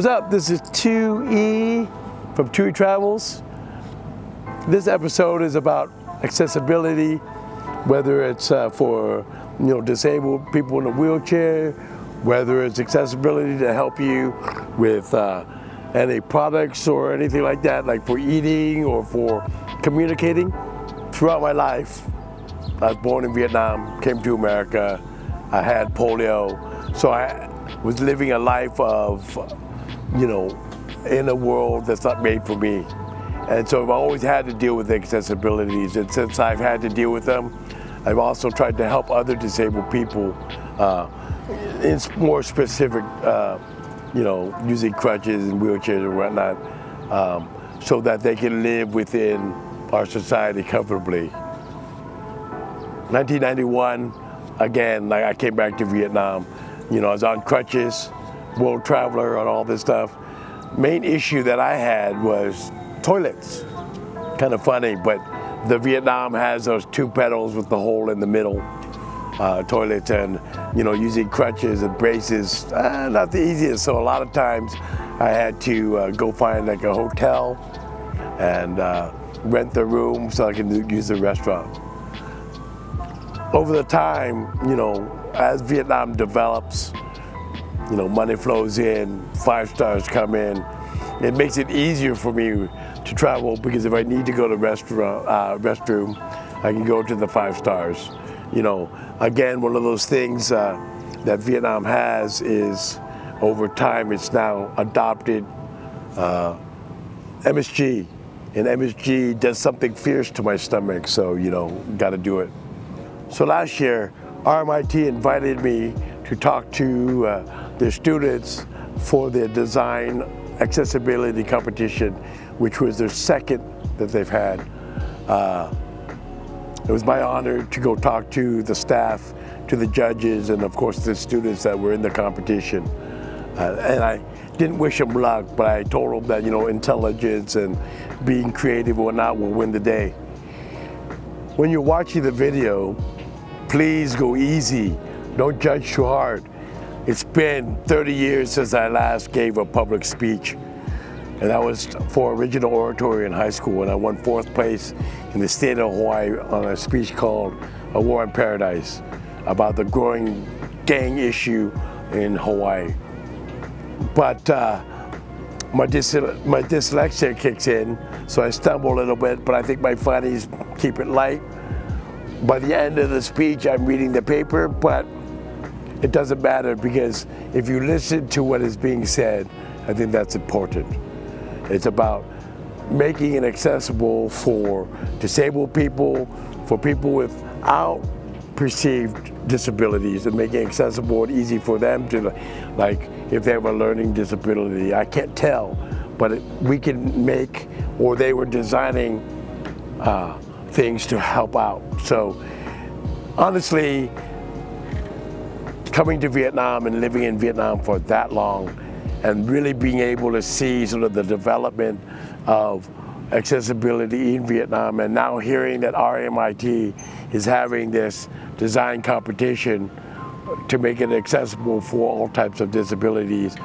What's up? This is 2E from 2E Travels. This episode is about accessibility, whether it's uh, for you know disabled people in a wheelchair, whether it's accessibility to help you with uh, any products or anything like that, like for eating or for communicating. Throughout my life, I was born in Vietnam, came to America, I had polio, so I was living a life of you know, in a world that's not made for me. And so I've always had to deal with accessibilities. And since I've had to deal with them, I've also tried to help other disabled people uh, in more specific, uh, you know, using crutches and wheelchairs and whatnot, um, so that they can live within our society comfortably. 1991, again, like I came back to Vietnam. You know, I was on crutches, world traveler and all this stuff. Main issue that I had was toilets. Kind of funny, but the Vietnam has those two pedals with the hole in the middle uh, toilets and, you know, using crutches and braces, uh, not the easiest. So a lot of times I had to uh, go find like a hotel and uh, rent the room so I can use the restaurant. Over the time, you know, as Vietnam develops, you know, money flows in, five stars come in. It makes it easier for me to travel because if I need to go to restaurant, uh, restroom, I can go to the five stars. You know, again, one of those things uh, that Vietnam has is over time it's now adopted uh, MSG. And MSG does something fierce to my stomach, so, you know, got to do it. So last year, RMIT invited me to talk to uh, their students for their design accessibility competition, which was their second that they've had. Uh, it was my honor to go talk to the staff, to the judges, and of course the students that were in the competition. Uh, and I didn't wish them luck, but I told them that, you know, intelligence and being creative or not will win the day. When you're watching the video, please go easy don't judge too hard. It's been 30 years since I last gave a public speech. And that was for original oratory in high school. And I won fourth place in the state of Hawaii on a speech called A War in Paradise about the growing gang issue in Hawaii. But uh, my, my dyslexia kicks in, so I stumble a little bit, but I think my funnies keep it light. By the end of the speech, I'm reading the paper, but it doesn't matter because if you listen to what is being said, I think that's important. It's about making it accessible for disabled people, for people without perceived disabilities and making accessible and easy for them to, like if they have a learning disability, I can't tell, but it, we can make, or they were designing uh, things to help out. So honestly, coming to Vietnam and living in Vietnam for that long and really being able to see sort of the development of accessibility in Vietnam and now hearing that RMIT is having this design competition to make it accessible for all types of disabilities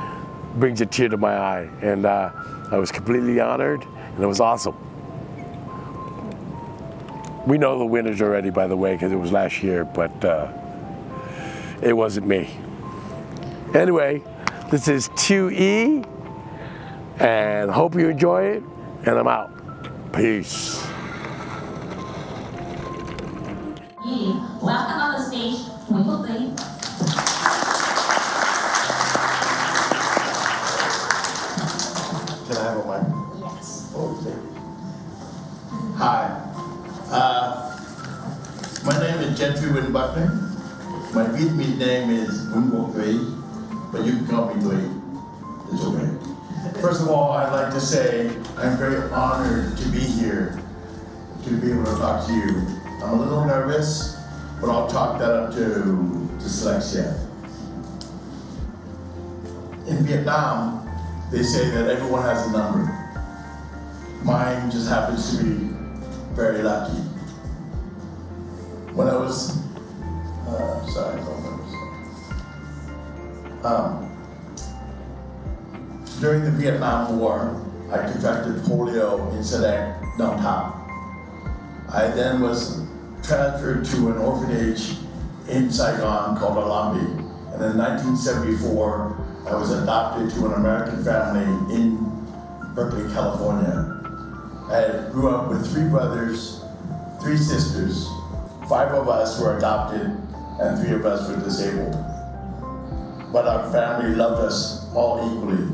brings a tear to my eye and uh, I was completely honored and it was awesome. We know the winners already by the way because it was last year but uh, it wasn't me. Anyway, this is 2E, and hope you enjoy it, and I'm out. Peace. Welcome on the stage, Nguyễn Can I have a mic? Yes. Okay. Hi. Uh, my name is Gentry Win Buckner. My Vietnamese name is Quoc Thuy, but you can call me Thuy. It's okay. First of all, I'd like to say I'm very honored to be here to be able to talk to you. I'm a little nervous, but I'll talk that up to dyslexia. In Vietnam, they say that everyone has a number. Mine just happens to be very lucky. When I was um, during the Vietnam War, I contracted polio in Nong I then was transferred to an orphanage in Saigon called Alambi. And in 1974, I was adopted to an American family in Berkeley, California. I grew up with three brothers, three sisters. Five of us were adopted, and three of us were disabled. But our family loved us all equally.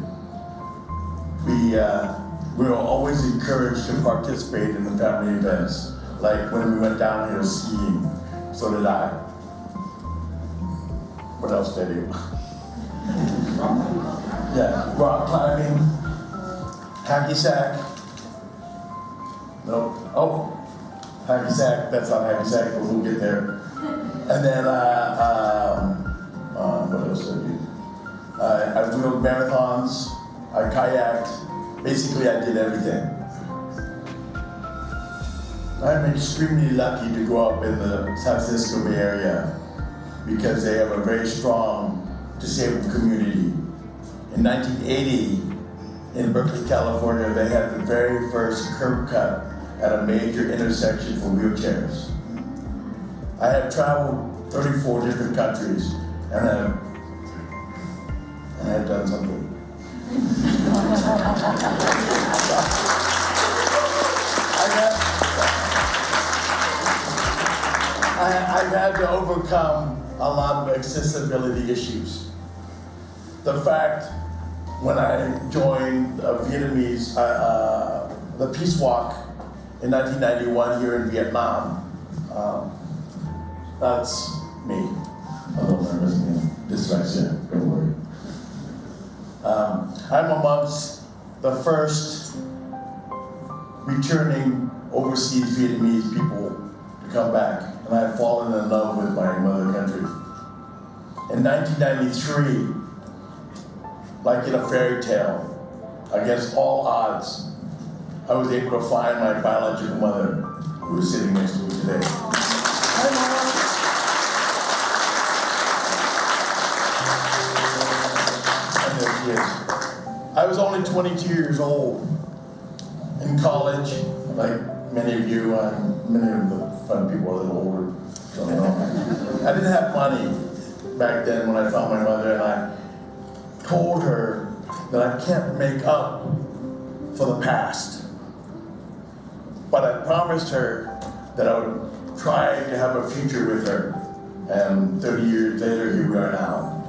We, uh, we were always encouraged to participate in the family events, like when we went downhill skiing. So did I. What else did you? yeah, rock climbing, hacky sack. Nope. Oh, hacky sack. That's not hacky sack, but we'll get there. And then, uh, um, um, what else did I do? Uh, I wheeled marathons. I kayaked. Basically, I did everything. I'm extremely lucky to grow up in the San Francisco Bay Area because they have a very strong disabled community. In 1980, in Berkeley, California, they had the very first curb cut at a major intersection for wheelchairs. I have traveled 34 different countries and have, and I've done something. I've had to overcome a lot of accessibility issues. The fact when I joined uh, Vietnamese, uh, uh, the Peace Walk in 1991 here in Vietnam, um, that's me. Although there was dyslexia, don't worry. Um, I'm amongst the first returning overseas Vietnamese people to come back, and I've fallen in love with my mother country. In 1993, like in a fairy tale, against all odds, I was able to find my biological mother, who is sitting next to me today. Was only 22 years old in college, like many of you, and many of the fun people are a little older. I didn't have money back then when I found my mother, and I told her that I can't make up for the past. But I promised her that I would try to have a future with her. And 30 years later, here we are now.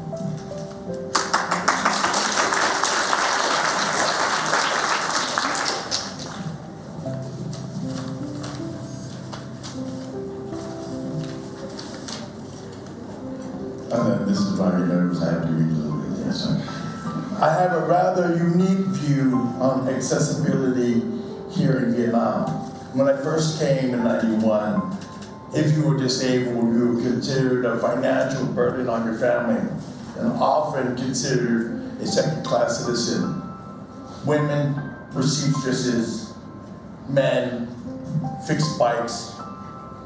Then this is why I have to. Yes. I have a rather unique view on accessibility here in Vietnam. When I first came in 91, if you were disabled, you were considered a financial burden on your family and often considered a second-class citizen. Women seamstresses, men fixed bikes,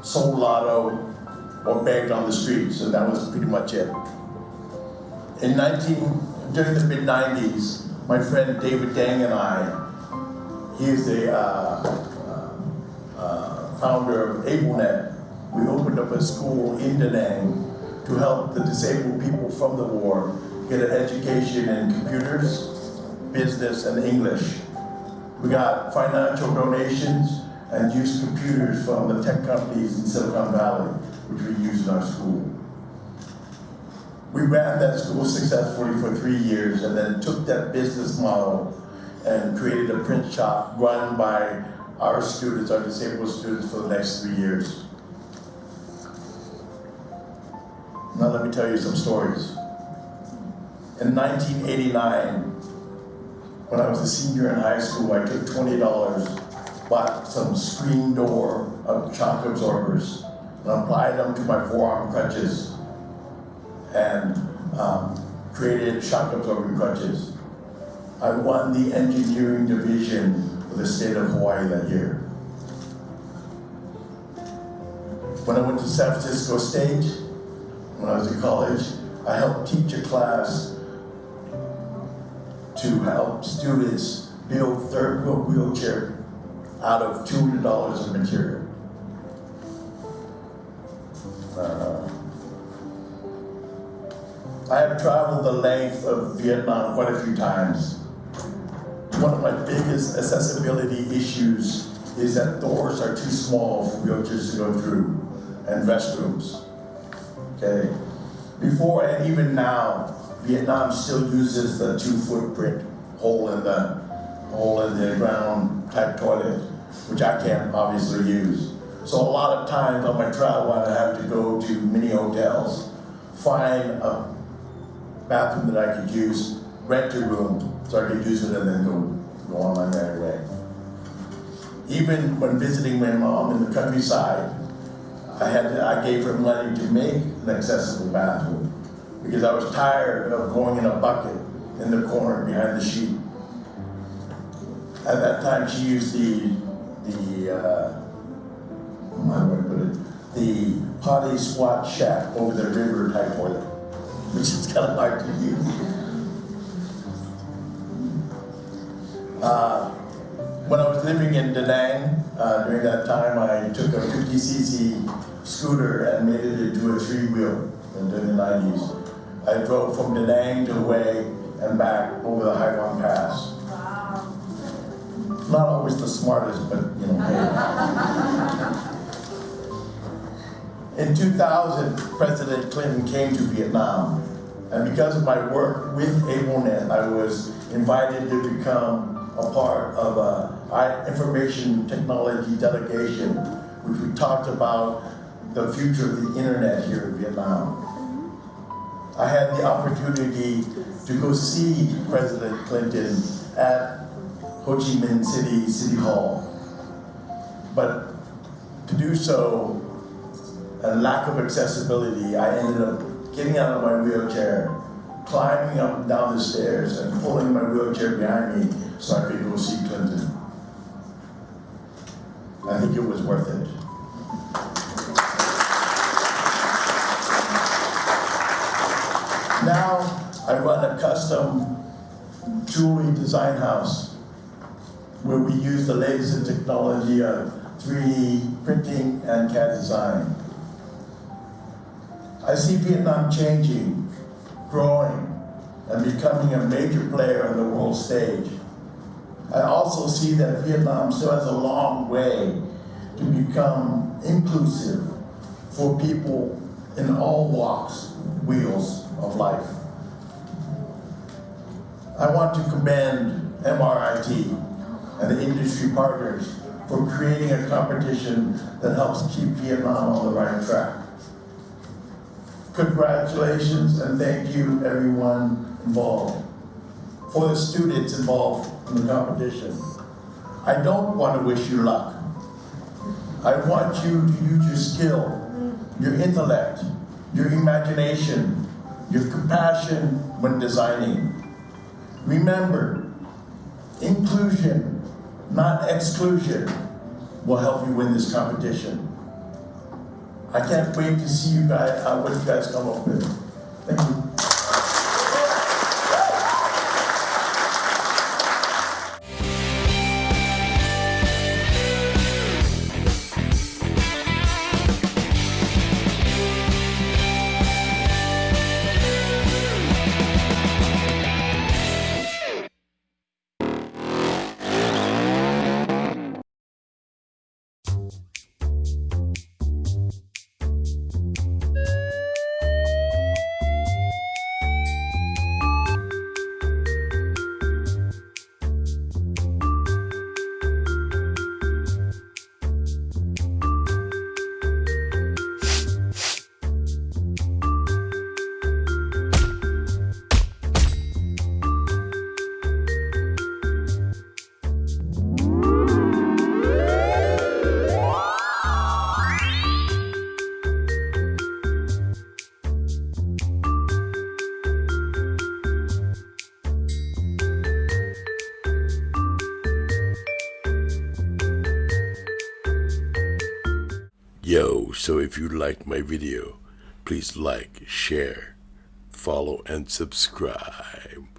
sold lotto, or begged on the streets, So that was pretty much it. In 19, during the mid 90s, my friend David Dang and I, he is the uh, uh, uh, founder of AbleNet. We opened up a school in Da Nang to help the disabled people from the war get an education in computers, business, and English. We got financial donations and used computers from the tech companies in Silicon Valley, which we use in our school. We ran that school successfully for three years and then took that business model and created a print shop run by our students, our disabled students, for the next three years. Now let me tell you some stories. In 1989, when I was a senior in high school, I took $20, bought some screen door of shock absorbers, applied them to my forearm crutches, and um, created shock absorbing crutches. I won the engineering division for the state of Hawaii that year. When I went to San Francisco State, when I was in college, I helped teach a class to help students build third wheel wheelchair out of $200 of material. Uh, I have traveled the length of Vietnam quite a few times. One of my biggest accessibility issues is that doors are too small for wheelchairs to go through and restrooms. Okay? Before and even now, Vietnam still uses the two footprint hole in the hole in the ground type toilet, which I can't obviously use. So a lot of times on my travel, I have to go to mini hotels, find a bathroom that I could use, rent a room, so I could use it and then go, go on my merry way. Even when visiting my mom in the countryside, I had to, I gave her money to make an accessible bathroom because I was tired of going in a bucket in the corner behind the sheet. At that time, she used the the uh, I put it? The potty squat shack over the river type toilet, which is kind of hard to use. Uh, when I was living in Da Nang, uh, during that time, I took a 50cc scooter and made it into a three-wheel in the 90s. I drove from Da Nang to Hue and back over the Hai Pass. Not always the smartest, but you know. In 2000, President Clinton came to Vietnam, and because of my work with AbleNet, I was invited to become a part of a information technology delegation, which we talked about the future of the internet here in Vietnam. I had the opportunity to go see President Clinton at Ho Chi Minh City City Hall. But to do so, a lack of accessibility, I ended up getting out of my wheelchair, climbing up and down the stairs and pulling my wheelchair behind me so I could go see Clinton. I think it was worth it. Now I run a custom jewelry design house where we use the latest in technology of 3D printing and CAD design. I see Vietnam changing, growing, and becoming a major player on the world stage. I also see that Vietnam still has a long way to become inclusive for people in all walks, wheels of life. I want to commend MRIT and the industry partners for creating a competition that helps keep Vietnam on the right track. Congratulations and thank you everyone involved. For the students involved in the competition, I don't want to wish you luck. I want you to use your skill, your intellect, your imagination, your compassion when designing. Remember, inclusion, not exclusion, will help you win this competition. I can't wait to see you guys, uh, what you guys come up with. Thank you. So if you liked my video, please like, share, follow, and subscribe.